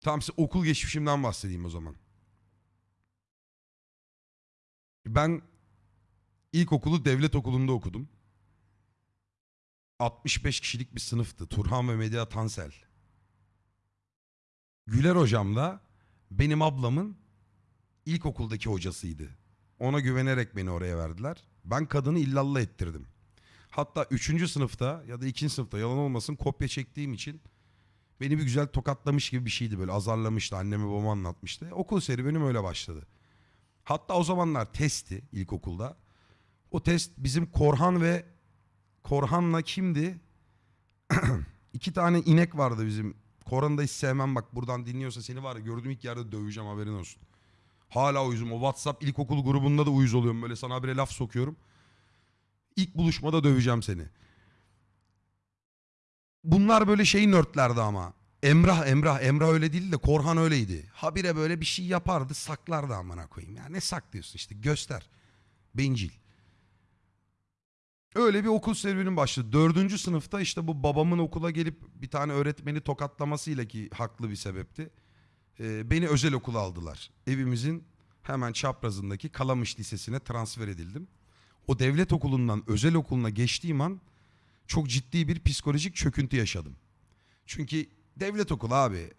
Tamam size okul geçmişimden bahsedeyim o zaman. Ben ilkokulu devlet okulunda okudum. 65 kişilik bir sınıftı. Turhan ve Medya Tansel. Güler hocam da benim ablamın ilkokuldaki hocasıydı. Ona güvenerek beni oraya verdiler. Ben kadını illallah ettirdim. Hatta 3. sınıfta ya da 2. sınıfta yalan olmasın kopya çektiğim için beni bir güzel tokatlamış gibi bir şeydi böyle azarlamıştı. Anneme babama anlatmıştı. Okul serüvenim öyle başladı. Hatta o zamanlar testti ilkokulda. O test bizim Korhan ve Korhan'la kimdi? İki tane inek vardı bizim. Korhan'ı da hiç sevmem bak buradan dinliyorsa seni var ya gördüğüm ilk yerde döveceğim haberin olsun. Hala uyuzum. O WhatsApp ilkokul grubunda da uyuz oluyorum. Böyle sana habire laf sokuyorum. İlk buluşmada döveceğim seni. Bunlar böyle şey nörtlerdi ama. Emrah Emrah Emrah öyle değil de Korhan öyleydi. Habire böyle bir şey yapardı saklardı amına koyayım. Ya ne saklıyorsun işte göster. Bencil. Öyle bir okul serüvenim başladı. Dördüncü sınıfta işte bu babamın okula gelip bir tane öğretmeni tokatlamasıyla ki haklı bir sebepti. Ee, beni özel okula aldılar. Evimizin hemen çaprazındaki Kalamış Lisesi'ne transfer edildim. O devlet okulundan özel okuluna geçtiğim an çok ciddi bir psikolojik çöküntü yaşadım. Çünkü devlet okulu abi.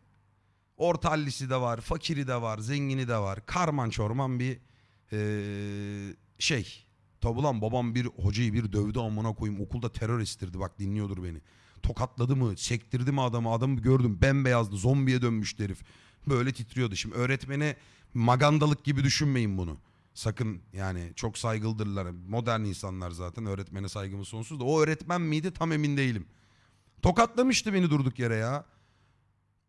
Orta hallisi de var, fakiri de var, zengini de var. Karman çorman bir eee, şey. Tabi ulan babam bir hocayı bir dövdü amına koyayım. Okulda terör estirdi bak dinliyordur beni. Tokatladı mı, sektirdi mi adamı? Adamı gördüm bembeyazdı, zombiye dönmüştü herif. Böyle titriyordu. Şimdi öğretmene magandalık gibi düşünmeyin bunu. Sakın yani çok saygılıdırlar. Modern insanlar zaten öğretmene saygımız sonsuz da. O öğretmen miydi tam emin değilim. Tokatlamıştı beni durduk yere ya.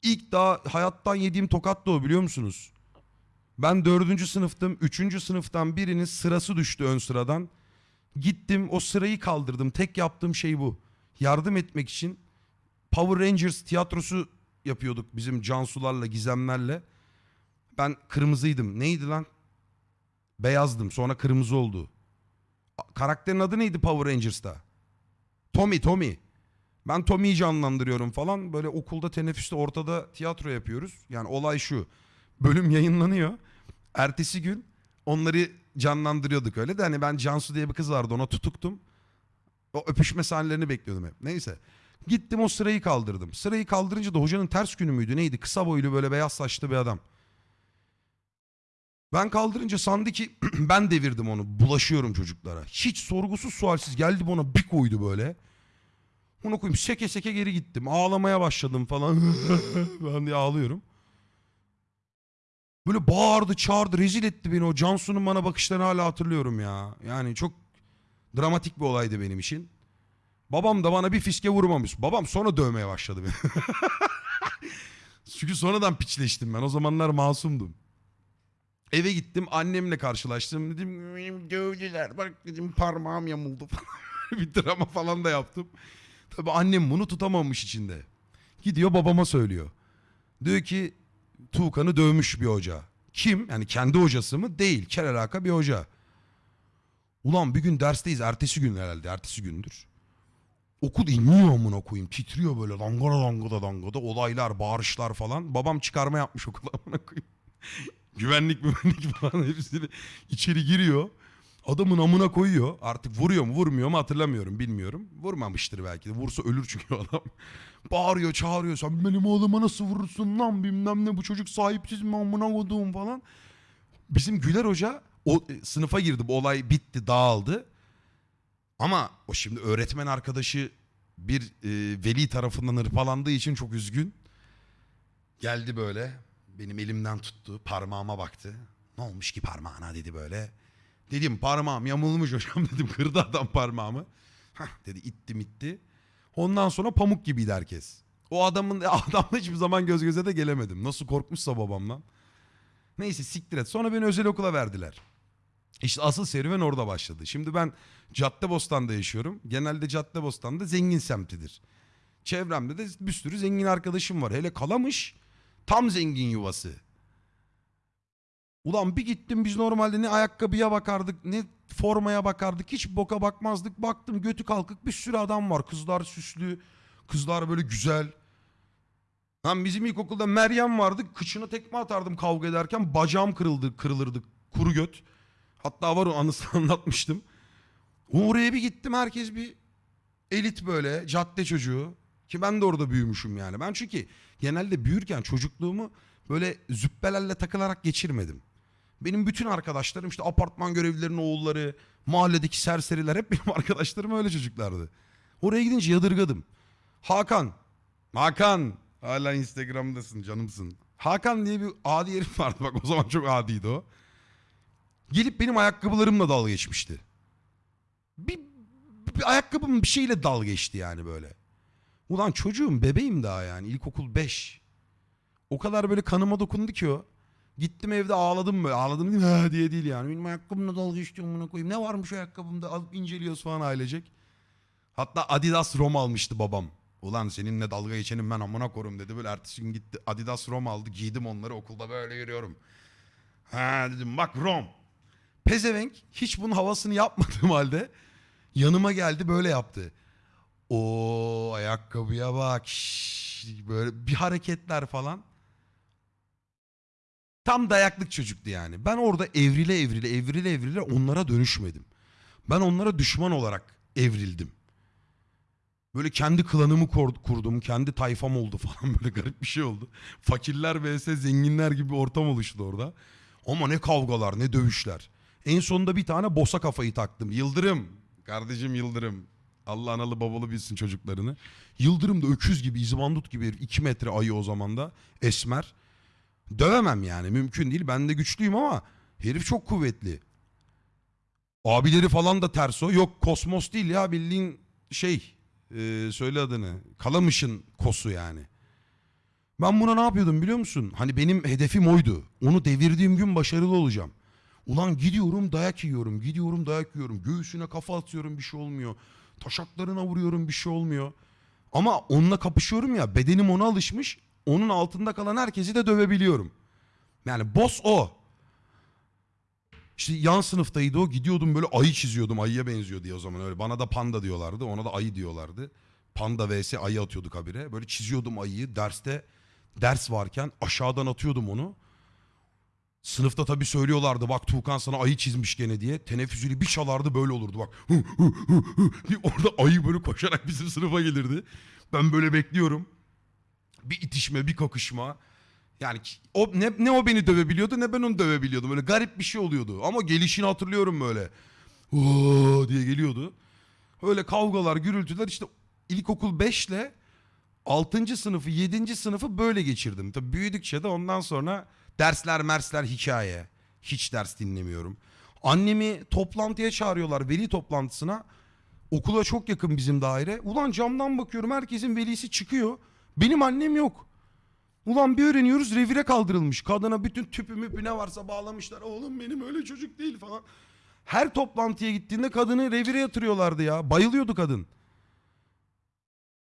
İlk daha hayattan yediğim tokat da o biliyor musunuz? Ben dördüncü sınıftım. Üçüncü sınıftan birinin sırası düştü ön sıradan. Gittim o sırayı kaldırdım. Tek yaptığım şey bu. Yardım etmek için Power Rangers tiyatrosu yapıyorduk bizim Cansularla, Gizemlerle. Ben kırmızıydım. Neydi lan? Beyazdım. Sonra kırmızı oldu. Karakterin adı neydi Power Rangers'ta? Tommy, Tommy. Ben Tommy'yi canlandırıyorum falan. Böyle okulda teneffüste ortada tiyatro yapıyoruz. Yani olay şu. Bölüm yayınlanıyor. Ertesi gün onları canlandırıyorduk öyle de hani ben Cansu diye bir kız vardı ona tutuktum. O öpüşme sahnelerini bekliyordum hep. Neyse. Gittim o sırayı kaldırdım. Sırayı kaldırınca da hocanın ters günü müydü neydi? Kısa boylu böyle beyaz saçlı bir adam. Ben kaldırınca sandı ki ben devirdim onu. Bulaşıyorum çocuklara. Hiç sorgusuz sualsiz geldi bana bir koydu böyle. Onu koyayım seke seke geri gittim. Ağlamaya başladım falan. ben diye ağlıyorum. Böyle bağırdı çağırdı rezil etti beni o Cansu'nun bana bakışlarını hala hatırlıyorum ya. Yani çok dramatik bir olaydı benim için. Babam da bana bir fiske vurmamış. Babam sonra dövmeye başladı beni. Çünkü sonradan piçleştim ben. O zamanlar masumdum. Eve gittim annemle karşılaştım. Dedim "Benim dövdüler. Bak dedim parmağım yamuldu bir drama falan da yaptım. Tabii annem bunu tutamamış içinde. Gidiyor babama söylüyor. Diyor ki Tuğkan'ı dövmüş bir hoca. Kim? Yani kendi hocası mı? Değil. Kel alaka bir hoca. Ulan bir gün dersteyiz. Ertesi gün herhalde. Ertesi gündür. Okul inliyor amına koyayım. Titriyor böyle dangada dangada dangada. Olaylar, bağırışlar falan. Babam çıkarma yapmış okula amına koyayım. Güvenlik güvenlik falan hepsini içeri giriyor. Adamın amına koyuyor. Artık vuruyor mu vurmuyor mu hatırlamıyorum bilmiyorum. Vurmamıştır belki de. Vursa ölür çünkü adam. Bağırıyor çağırıyor. Sen benim oğluma nasıl vurursun lan bilmem ne bu çocuk sahipsiz mi amına koduğum falan. Bizim Güler Hoca o e, sınıfa girdi. Bu olay bitti dağıldı. Ama o şimdi öğretmen arkadaşı bir e, veli tarafından hırpalandığı için çok üzgün. Geldi böyle. Benim elimden tuttu. Parmağıma baktı. Ne olmuş ki parmağına dedi böyle. Dedim parmağım yamulmuş hocam dedim. Kırdı adam parmağımı. Hah dedi itti. Ondan sonra pamuk gibiydi herkes. O adamın adamla hiçbir zaman göz göze de gelemedim. Nasıl korkmuşsa babamdan. Neyse siktir et. Sonra beni özel okula verdiler. İşte asıl serüven orada başladı. Şimdi ben Caddebostan'da yaşıyorum. Genelde Caddebostan'da zengin semtidir. Çevremde de bir sürü zengin arkadaşım var. Hele Kalamış tam zengin yuvası. Ulan bir gittim biz normalde ne ayakkabıya bakardık ne formaya bakardık hiç boka bakmazdık. Baktım götü kalkık bir sürü adam var. Kızlar süslü, kızlar böyle güzel. Lan bizim ilkokulda Meryem vardı. Kıçına tekme atardım kavga ederken. Bacağım kırıldı, kırılırdı. Kuru göt. Hatta var o anısını anlatmıştım. Oraya bir gittim herkes bir elit böyle cadde çocuğu. Ki ben de orada büyümüşüm yani. Ben çünkü genelde büyürken çocukluğumu böyle züppelerle takılarak geçirmedim. Benim bütün arkadaşlarım işte apartman görevlilerinin oğulları, mahalledeki serseriler hep benim arkadaşlarım öyle çocuklardı. Oraya gidince yadırgadım. Hakan, Hakan, hala Instagram'dasın canımsın. Hakan diye bir adi herif vardı bak o zaman çok adiydi o. Gelip benim ayakkabılarımla dalga geçmişti. Bir, bir ayakkabım bir şeyle dalga geçti yani böyle. Ulan çocuğum bebeğim daha yani ilkokul 5. O kadar böyle kanıma dokundu ki o. Gittim evde ağladım böyle. Ağladım değil diye değil yani. Benim ayakkabımla dalga geçti amına koyayım. Ne varmış ayakkabımda? Alıp inceliyoruz falan ailecek. Hatta Adidas Rom almıştı babam. Ulan seninle dalga geçenim ben amına korum dedi. Böyle ertesi gün gitti Adidas Rom aldı. Giydim onları okulda böyle yürüyorum. Ha dedim bak Rom. Pezevenk hiç bunun havasını yapmadığım halde yanıma geldi böyle yaptı. O ayakkabıya bak. böyle bir hareketler falan. Tam dayaklık çocuktu yani. Ben orada evrile evrile evrile evrile onlara dönüşmedim. Ben onlara düşman olarak evrildim. Böyle kendi klanımı kur- kurdum. Kendi tayfam oldu falan böyle garip bir şey oldu. Fakirler vs zenginler gibi ortam oluştu orada. Ama ne kavgalar ne dövüşler. En sonunda bir tane bosa kafayı taktım. Yıldırım. Kardeşim Yıldırım. Allah analı babalı bilsin çocuklarını. Yıldırım da öküz gibi, izbandut gibi herif. 2 metre ayı o zaman da. Esmer. Dövemem yani mümkün değil. Ben de güçlüyüm ama herif çok kuvvetli. Abileri falan da ters o. Yok kosmos değil ya bildiğin şey. e, söyle adını. Kalamış'ın kosu yani. Ben buna ne yapıyordum biliyor musun? Hani benim hedefim oydu. Onu devirdiğim gün başarılı olacağım. Ulan gidiyorum dayak yiyorum. Gidiyorum dayak yiyorum. Göğsüne kafa atıyorum bir şey olmuyor. Taşaklarına vuruyorum bir şey olmuyor. Ama onunla kapışıyorum ya bedenim ona alışmış. Onun altında kalan herkesi de dövebiliyorum. Yani boss o. İşte yan sınıftaydı o. Gidiyordum böyle ayı çiziyordum. Ayıya benziyor diye o zaman öyle. Bana da panda diyorlardı. Ona da ayı diyorlardı. Panda vs ayı atıyorduk habire. Böyle çiziyordum ayıyı. Derste ders varken aşağıdan atıyordum onu. Sınıfta tabii söylüyorlardı bak Tuğkan sana ayı çizmiş gene diye. Teneffüsüyle bir çalardı böyle olurdu bak. Hı, hı, hı, hı diye Orada ayı böyle koşarak bizim sınıfa gelirdi. Ben böyle bekliyorum. Bir itişme bir kakışma. Yani o ne, ne o beni dövebiliyordu ne ben onu dövebiliyordum. Böyle garip bir şey oluyordu. Ama gelişini hatırlıyorum böyle. Oo diye geliyordu. Öyle kavgalar, gürültüler işte ilkokul 5 ile 6. sınıfı, 7. sınıfı böyle geçirdim. Tabii büyüdükçe de ondan sonra dersler, mersler hikaye. Hiç ders dinlemiyorum. Annemi toplantıya çağırıyorlar, veli toplantısına. Okula çok yakın bizim daire. Ulan camdan bakıyorum herkesin velisi çıkıyor. Benim annem yok. Ulan bir öğreniyoruz revire kaldırılmış. Kadına bütün tüpü müpü ne varsa bağlamışlar. Oğlum benim öyle çocuk değil falan. Her toplantıya gittiğinde kadını revire yatırıyorlardı ya. Bayılıyordu kadın.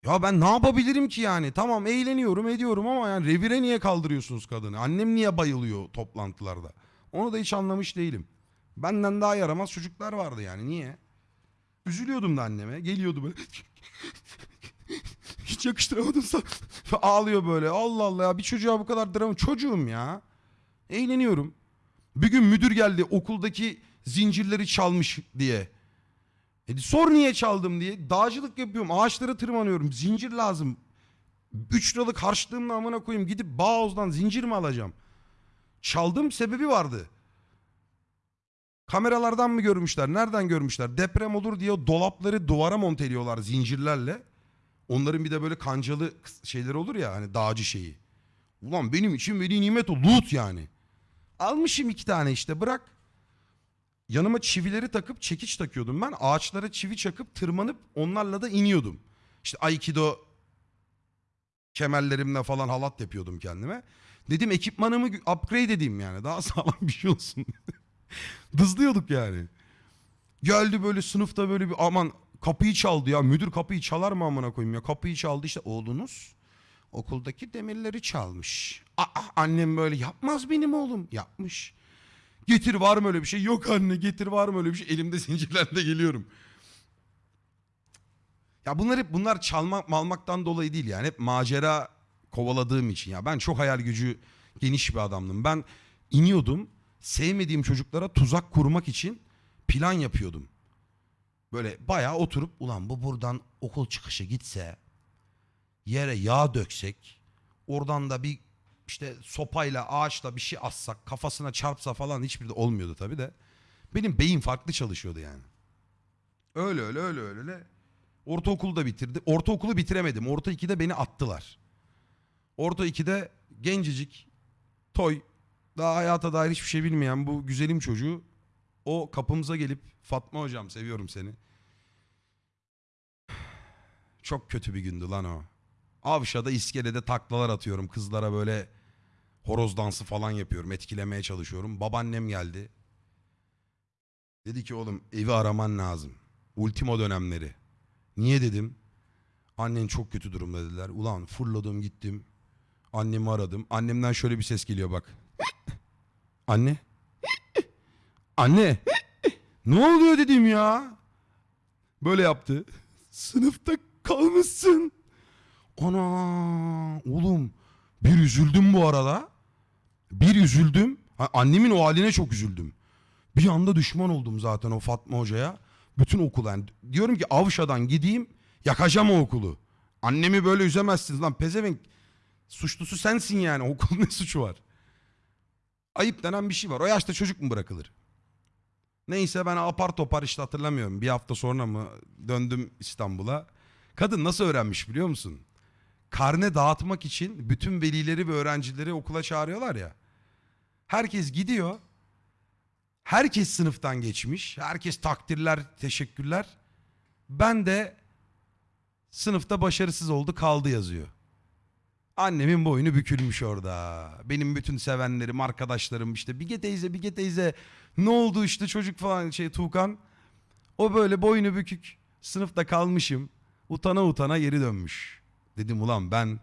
Ya ben ne yapabilirim ki yani? Tamam eğleniyorum ediyorum ama yani revire niye kaldırıyorsunuz kadını? Annem niye bayılıyor toplantılarda? Onu da hiç anlamış değilim. Benden daha yaramaz çocuklar vardı yani niye? Üzülüyordum da anneme. Geliyordu böyle. Hiç yakıştıramadım sana. Ağlıyor böyle. Allah Allah ya bir çocuğa bu kadar drama. Çocuğum ya. Eğleniyorum. Bir gün müdür geldi okuldaki zincirleri çalmış diye. E, sor niye çaldım diye. Dağcılık yapıyorum. Ağaçlara tırmanıyorum. Zincir lazım. 3 liralık harçlığımla amına koyayım. Gidip Bağoz'dan zincir mi alacağım? Çaldığım sebebi vardı. Kameralardan mı görmüşler? Nereden görmüşler? Deprem olur diye dolapları duvara monteliyorlar zincirlerle. Onların bir de böyle kancalı şeyleri olur ya hani dağcı şeyi. Ulan benim için veli nimet o loot yani. Almışım iki tane işte bırak. Yanıma çivileri takıp çekiç takıyordum ben. Ağaçlara çivi çakıp tırmanıp onlarla da iniyordum. İşte Aikido kemerlerimle falan halat yapıyordum kendime. Dedim ekipmanımı upgrade edeyim yani. Daha sağlam bir şey olsun. Dızlıyorduk yani. Geldi böyle sınıfta böyle bir aman kapıyı çaldı ya. Müdür kapıyı çalar mı amına koyayım ya. Kapıyı çaldı işte oğlunuz okuldaki demirleri çalmış. Aa, annem böyle yapmaz benim oğlum. Yapmış. Getir var mı öyle bir şey? Yok anne getir var mı öyle bir şey? Elimde zincirlerle geliyorum. Ya bunlar hep bunlar çalmak malmaktan dolayı değil yani. Hep macera kovaladığım için ya ben çok hayal gücü geniş bir adamdım. Ben iniyordum sevmediğim çocuklara tuzak kurmak için plan yapıyordum. Böyle bayağı oturup ulan bu buradan okul çıkışı gitse yere yağ döksek oradan da bir işte sopayla ağaçla bir şey assak kafasına çarpsa falan hiçbir de olmuyordu tabii de. Benim beyin farklı çalışıyordu yani. Öyle öyle öyle öyle. öyle. Ortaokulu da bitirdi. Ortaokulu bitiremedim. Orta 2'de beni attılar. Orta 2'de gencecik, toy, daha hayata dair hiçbir şey bilmeyen bu güzelim çocuğu o kapımıza gelip Fatma hocam seviyorum seni. Çok kötü bir gündü lan o. Avşa'da iskelede taklalar atıyorum. Kızlara böyle horoz dansı falan yapıyorum. Etkilemeye çalışıyorum. Babaannem geldi. Dedi ki oğlum evi araman lazım. Ultimo dönemleri. Niye dedim. Annen çok kötü durumda dediler. Ulan fırladım gittim. Annemi aradım. Annemden şöyle bir ses geliyor bak. Anne. Anne. ne oluyor dedim ya. Böyle yaptı. Sınıfta kalmışsın. Ana oğlum bir üzüldüm bu arada. Bir üzüldüm. Annemin o haline çok üzüldüm. Bir anda düşman oldum zaten o Fatma Hoca'ya. Bütün okula. Yani diyorum ki Avşa'dan gideyim yakacağım o okulu. Annemi böyle üzemezsiniz lan pezevenk. Suçlusu sensin yani okulun ne suçu var? Ayıp denen bir şey var. O yaşta çocuk mu bırakılır? Neyse ben apar topar işte hatırlamıyorum. Bir hafta sonra mı döndüm İstanbul'a. Kadın nasıl öğrenmiş biliyor musun? Karne dağıtmak için bütün velileri ve öğrencileri okula çağırıyorlar ya. Herkes gidiyor. Herkes sınıftan geçmiş. Herkes takdirler, teşekkürler. Ben de sınıfta başarısız oldu kaldı yazıyor. Annemin boynu bükülmüş orada. Benim bütün sevenlerim, arkadaşlarım işte Bige teyze, Bige teyze ne oldu işte çocuk falan şey Tuğkan. O böyle boynu bükük sınıfta kalmışım. Utana utana geri dönmüş. Dedim ulan ben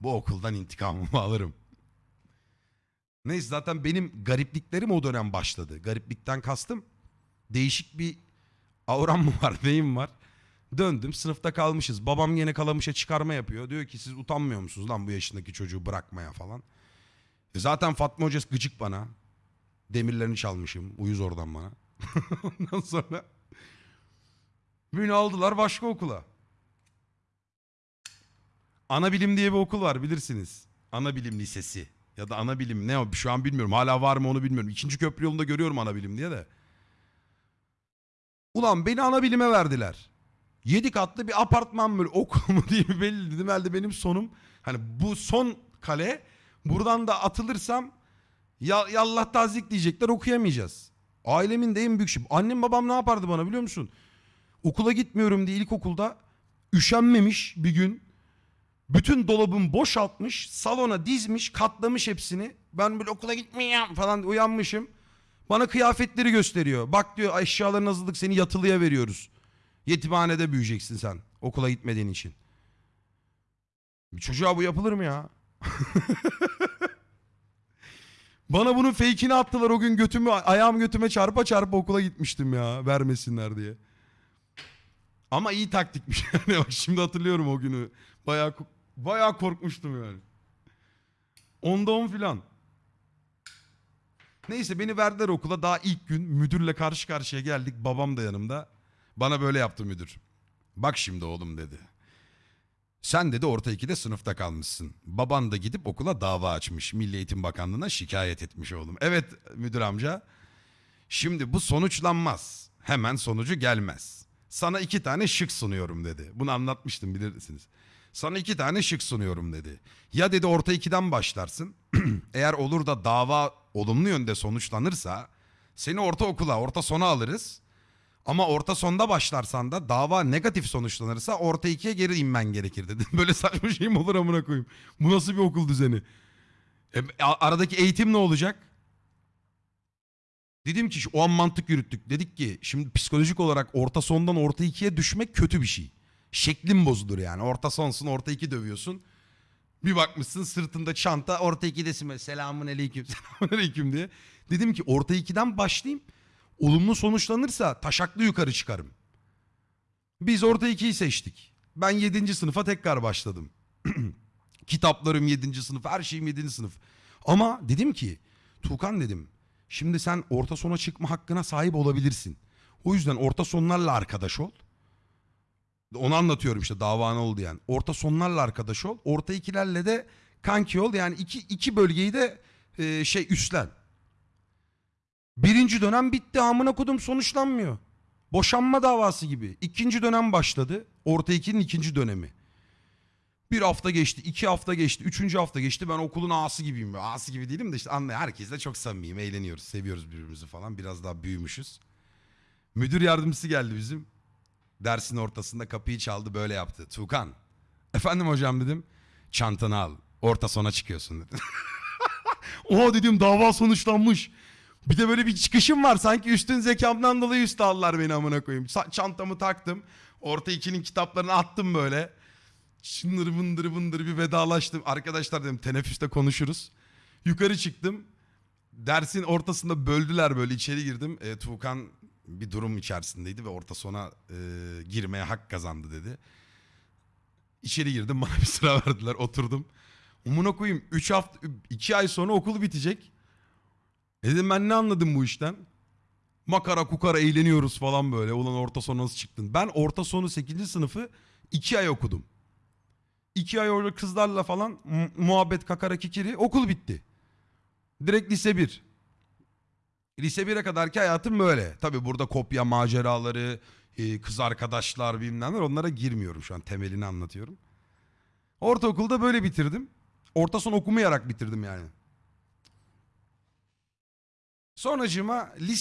bu okuldan intikamımı alırım. Neyse zaten benim garipliklerim o dönem başladı. Gariplikten kastım değişik bir auram mı var neyim var. Döndüm sınıfta kalmışız. Babam yine kalamışa çıkarma yapıyor. Diyor ki siz utanmıyor musunuz lan bu yaşındaki çocuğu bırakmaya falan. E zaten Fatma Hoca gıcık bana. Demirlerini çalmışım. Uyuz oradan bana. Ondan sonra beni aldılar başka okula. Ana bilim diye bir okul var bilirsiniz. Ana bilim lisesi. Ya da ana bilim ne o şu an bilmiyorum. Hala var mı onu bilmiyorum. İkinci köprü yolunda görüyorum ana bilim diye de. Ulan beni ana bilime verdiler. Yedi katlı bir apartman böyle okul mu diye belli dedim. Elde benim sonum. Hani bu son kale. Buradan da atılırsam ya, yallah tazik diyecekler okuyamayacağız. Ailemin de en büyük şey. Annem babam ne yapardı bana biliyor musun? Okula gitmiyorum diye ilkokulda üşenmemiş bir gün. Bütün dolabımı boşaltmış, salona dizmiş, katlamış hepsini. Ben böyle okula gitmeyeyim falan uyanmışım. Bana kıyafetleri gösteriyor. Bak diyor eşyaların hazırlık seni yatılıya veriyoruz. Yetimhanede büyüyeceksin sen okula gitmediğin için. Bir çocuğa bu yapılır mı ya? Bana bunun fake'ini attılar o gün götümü ayağım götüme çarpa çarpa okula gitmiştim ya vermesinler diye. Ama iyi taktikmiş yani şimdi hatırlıyorum o günü. Bayağı bayağı korkmuştum yani. Onda on filan. Neyse beni verdiler okula daha ilk gün müdürle karşı karşıya geldik babam da yanımda. Bana böyle yaptı müdür. Bak şimdi oğlum dedi. Sen dedi orta ikide sınıfta kalmışsın. Baban da gidip okula dava açmış. Milli Eğitim Bakanlığı'na şikayet etmiş oğlum. Evet müdür amca. Şimdi bu sonuçlanmaz. Hemen sonucu gelmez. Sana iki tane şık sunuyorum dedi. Bunu anlatmıştım bilirsiniz. Sana iki tane şık sunuyorum dedi. Ya dedi orta ikiden başlarsın. Eğer olur da dava olumlu yönde sonuçlanırsa seni orta okula, orta sona alırız. Ama orta sonda başlarsan da dava negatif sonuçlanırsa orta ikiye geri inmen gerekir dedi. Böyle saçma şey mi olur amına koyayım? Bu nasıl bir okul düzeni? E, aradaki eğitim ne olacak? Dedim ki o an mantık yürüttük. Dedik ki şimdi psikolojik olarak orta sondan orta ikiye düşmek kötü bir şey. Şeklin bozulur yani. Orta sonsun orta iki dövüyorsun. Bir bakmışsın sırtında çanta orta ikidesin böyle selamun aleyküm selamun aleyküm diye. Dedim ki orta ikiden başlayayım. Olumlu sonuçlanırsa taşaklı yukarı çıkarım. Biz orta ikiyi seçtik. Ben 7. sınıfa tekrar başladım. Kitaplarım 7. sınıf, her şeyim 7. sınıf. Ama dedim ki Tuğkan dedim. Şimdi sen orta sona çıkma hakkına sahip olabilirsin. O yüzden orta sonlarla arkadaş ol. Onu anlatıyorum işte dava ne oldu yani. Orta sonlarla arkadaş ol. Orta ikilerle de kanki ol. Yani iki, iki bölgeyi de e, şey üstlen. Birinci dönem bitti amına kodum sonuçlanmıyor. Boşanma davası gibi. İkinci dönem başladı. Orta ikinin ikinci dönemi. Bir hafta geçti, iki hafta geçti, üçüncü hafta geçti. Ben okulun ağası gibiyim. Ağası gibi değilim de işte anla herkesle çok samimiyim. Eğleniyoruz, seviyoruz birbirimizi falan. Biraz daha büyümüşüz. Müdür yardımcısı geldi bizim. Dersin ortasında kapıyı çaldı böyle yaptı. Tuğkan. Efendim hocam dedim. Çantanı al. Orta sona çıkıyorsun dedi. Oha dedim dava sonuçlanmış. Bir de böyle bir çıkışım var. Sanki üstün zekamdan dolayı üstü aldılar beni amına koyayım. Çantamı taktım. Orta ikinin kitaplarını attım böyle. Şındır bındır bındır bir vedalaştım. Arkadaşlar dedim teneffüste konuşuruz. Yukarı çıktım. Dersin ortasında böldüler böyle içeri girdim. E, Tuğkan bir durum içerisindeydi ve orta sona e, girmeye hak kazandı dedi. İçeri girdim bana bir sıra verdiler oturdum. Umuna koyayım 3 hafta 2 ay sonra okul bitecek. E Dedim ben ne anladım bu işten? Makara kukara eğleniyoruz falan böyle. Ulan orta sonu nasıl çıktın? Ben orta sonu 8. sınıfı 2 ay okudum. 2 ay orada kızlarla falan mu- muhabbet kakara kikiri okul bitti. Direkt lise 1. Lise 1'e kadarki hayatım böyle. Tabi burada kopya maceraları, e, kız arkadaşlar bilmem onlara girmiyorum şu an temelini anlatıyorum. Ortaokulda böyle bitirdim. Orta son okumayarak bitirdim yani. Sonracığıma lise